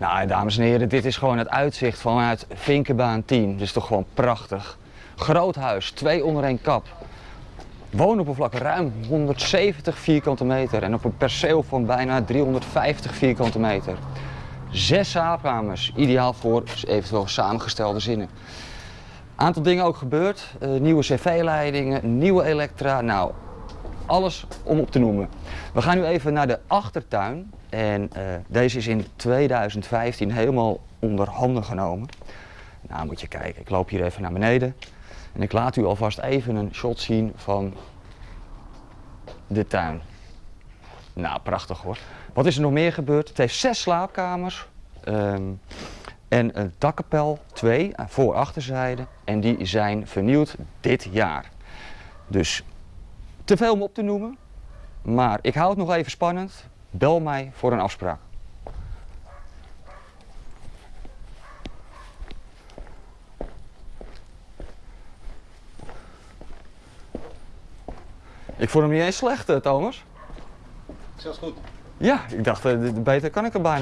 Nou, dames en heren, dit is gewoon het uitzicht vanuit Vinkenbaan 10. Dus toch gewoon prachtig. Groot huis, twee onder één kap. Woonoppervlak ruim 170 vierkante meter en op een perceel van bijna 350 vierkante meter. Zes slaapkamers, ideaal voor eventueel samengestelde zinnen. Aantal dingen ook gebeurd. Eh, nieuwe cv-leidingen, nieuwe elektra. Nou, alles om op te noemen. We gaan nu even naar de achtertuin. En eh, deze is in 2015 helemaal onder handen genomen. Nou, moet je kijken. Ik loop hier even naar beneden. En ik laat u alvast even een shot zien van de tuin. Nou, prachtig hoor. Wat is er nog meer gebeurd? Het heeft zes slaapkamers. ehm, en een dakkapel, twee, aan voor- achterzijde. En die zijn vernieuwd dit jaar. Dus te veel om op te noemen. Maar ik hou het nog even spannend. Bel mij voor een afspraak. Ik vond hem niet eens slecht, eh, Thomas. Zelfs goed. Ja, ik dacht, eh, beter kan ik er bijna